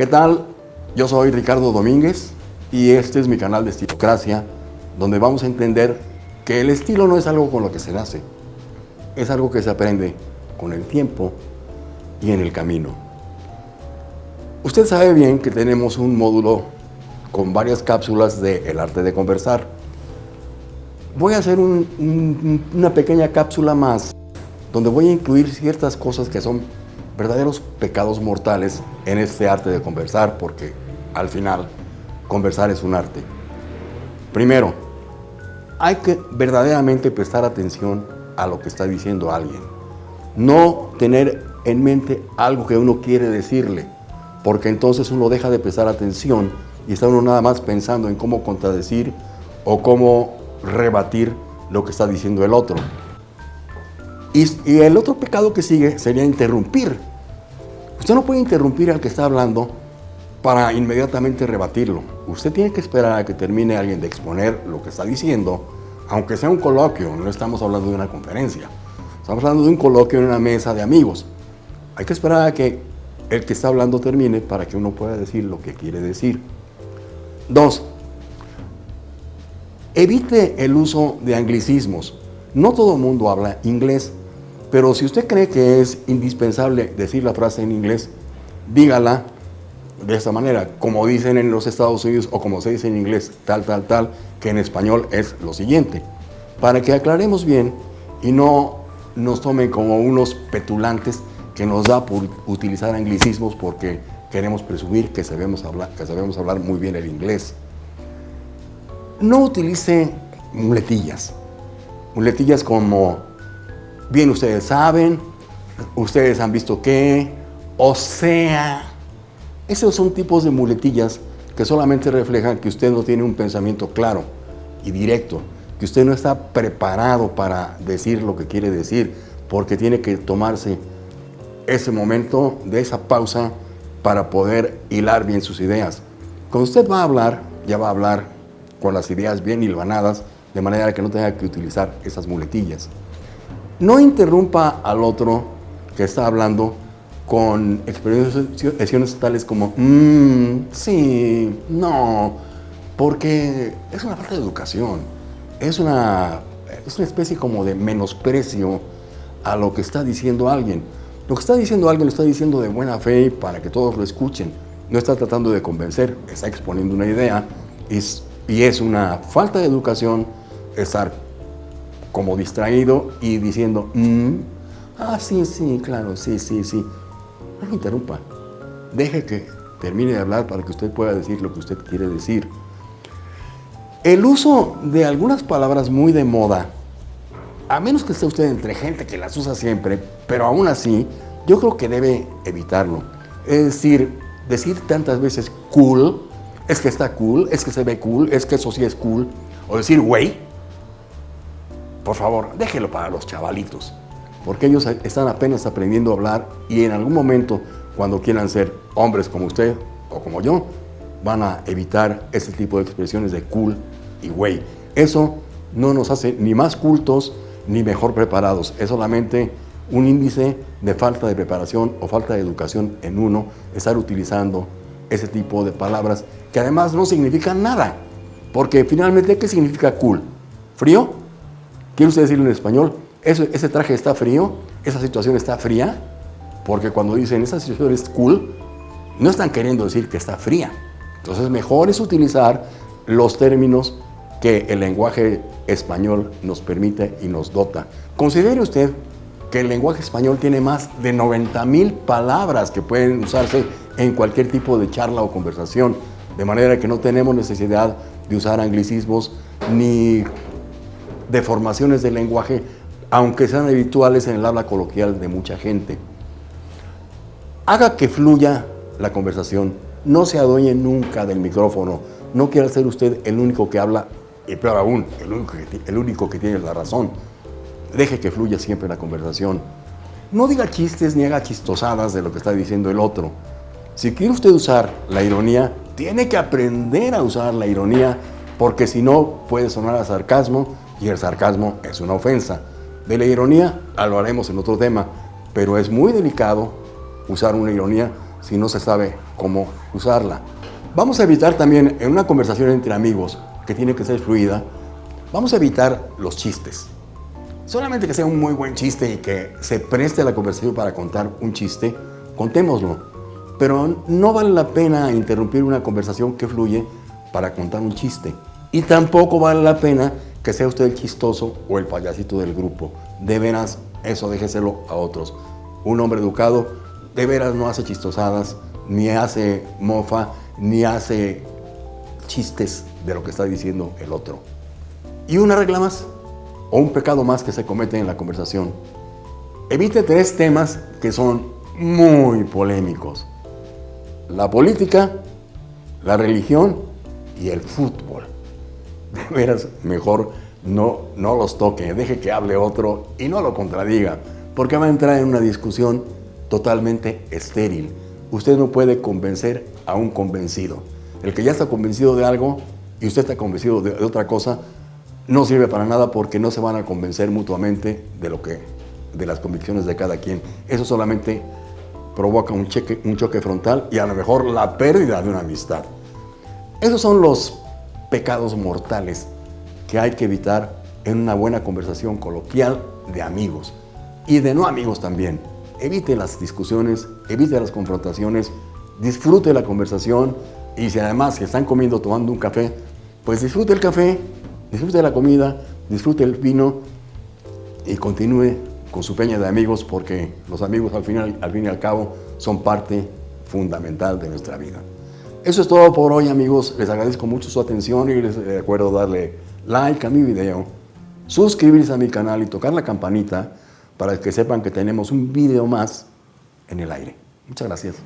¿Qué tal? Yo soy Ricardo Domínguez y este es mi canal de Estilocracia, donde vamos a entender que el estilo no es algo con lo que se nace, es algo que se aprende con el tiempo y en el camino. Usted sabe bien que tenemos un módulo con varias cápsulas de El arte de conversar. Voy a hacer una pequeña cápsula más donde voy a incluir ciertas cosas que son verdaderos pecados mortales en este arte de conversar porque al final conversar es un arte. Primero, hay que verdaderamente prestar atención a lo que está diciendo alguien. No tener en mente algo que uno quiere decirle, porque entonces uno deja de prestar atención y está uno nada más pensando en cómo contradecir o cómo rebatir lo que está diciendo el otro. Y, el otro pecado que sigue sería interrumpir. Usted no puede interrumpir al que está hablando para inmediatamente rebatirlo. Usted tiene que esperar a que termine alguien de exponer lo que está diciendo, aunque sea un coloquio, no estamos hablando de una conferencia. Estamos hablando de un coloquio en una mesa de amigos. Hay que esperar a que el que está hablando termine para que uno pueda decir lo que quiere decir. Dos, evite el uso de anglicismos. No todo el mundo habla inglés, pero si usted cree que es indispensable decir la frase en inglés, dígala de esta manera, como dicen en los Estados Unidos o como se dice en inglés, tal, tal, tal, que en español es lo siguiente. Para que aclaremos bien y no nos tomen como unos petulantes que nos da por utilizar anglicismos porque queremos presumir que sabemos hablar, que sabemos hablar muy bien el inglés. No utilice muletillas. Muletillas como, bien ustedes saben, ustedes han visto que, o sea, esos son tipos de muletillas que solamente reflejan que usted no tiene un pensamiento claro y directo, que usted no está preparado para decir lo que quiere decir, porque tiene que tomarse ese momento de esa pausa para poder hilar bien sus ideas. Cuando usted va a hablar, ya va a hablar con las ideas bien hilvanadas, de manera que no tenga que utilizar esas muletillas. No interrumpa al otro que está hablando con expresiones tales como, mmm, sí, no, porque es una falta de educación, es una, es una especie como de menosprecio a lo que está diciendo alguien. Lo que está diciendo alguien lo está diciendo de buena fe para que todos lo escuchen. No está tratando de convencer, está exponiendo una idea y es una falta de educación estar como distraído y diciendo, mmm, ah, sí, sí, claro, sí, sí, sí. No me interrumpa. Deje que termine de hablar para que usted pueda decir lo que usted quiere decir. El uso de algunas palabras muy de moda, a menos que esté usted entre gente que las usa siempre, pero aún así, yo creo que debe evitarlo. Es decir, decir tantas veces cool, es que está cool, es que se ve cool, es que eso sí es cool, o decir güey, por favor, déjelo para los chavalitos porque ellos están apenas aprendiendo a hablar y en algún momento, cuando quieran ser hombres como usted o como yo, van a evitar ese tipo de expresiones de cool y güey. Eso no nos hace ni más cultos ni mejor preparados, es solamente un índice de falta de preparación o falta de educación en uno estar utilizando ese tipo de palabras que además no significan nada. Porque finalmente, ¿qué significa cool? ¿Frío? ¿Quiere usted decirlo en español? ese traje está frío, esa situación está fría, porque cuando dicen esa situación es cool, no están queriendo decir que está fría. Entonces mejor es utilizar los términos que el lenguaje español nos permite y nos dota. Considere usted que el lenguaje español tiene más de 90 mil palabras que pueden usarse en cualquier tipo de charla o conversación, de manera que no tenemos necesidad de usar anglicismos ni deformaciones del lenguaje aunque sean habituales en el habla coloquial de mucha gente. Haga que fluya la conversación, no se adueñe nunca del micrófono, no quiera ser usted el único que habla, y peor aún, el único que, el único que tiene la razón. Deje que fluya siempre la conversación. No diga chistes ni haga chistosadas de lo que está diciendo el otro. Si quiere usted usar la ironía, tiene que aprender a usar la ironía, porque si no puede sonar a sarcasmo y el sarcasmo es una ofensa. De la ironía lo haremos en otro tema, pero es muy delicado usar una ironía si no se sabe cómo usarla. Vamos a evitar también en una conversación entre amigos, que tiene que ser fluida, vamos a evitar los chistes. Solamente que sea un muy buen chiste y que se preste la conversación para contar un chiste, contémoslo. Pero no vale la pena interrumpir una conversación que fluye para contar un chiste. Y tampoco vale la pena que sea usted el chistoso o el payasito del grupo. De veras, eso déjeselo a otros. Un hombre educado de veras no hace chistosadas, ni hace mofa, ni hace chistes de lo que está diciendo el otro. Y una regla más, o un pecado más que se comete en la conversación. Evite tres temas que son muy polémicos. La política, la religión y el fútbol. Veras, mejor no, no los toque, deje que hable otro y no lo contradiga, porque va a entrar en una discusión totalmente estéril. Usted no puede convencer a un convencido. El que ya está convencido de algo y usted está convencido de, otra cosa, no sirve para nada porque no se van a convencer mutuamente de lo que de las convicciones de cada quien. Eso solamente provoca un, un choque frontal y a lo mejor la pérdida de una amistad. Esos son los pecados mortales que hay que evitar en una buena conversación coloquial de amigos y de no amigos también. Evite las discusiones, evite las confrontaciones, disfrute la conversación y si además están comiendo, tomando un café, pues disfrute el café, disfrute la comida, disfrute el vino y continúe con su peña de amigos porque los amigos al, final, al fin y al cabo son parte fundamental de nuestra vida. Eso es todo por hoy amigos, les agradezco mucho su atención y les recuerdo darle like a mi video, suscribirse a mi canal y tocar la campanita para que sepan que tenemos un video más en el aire. Muchas gracias.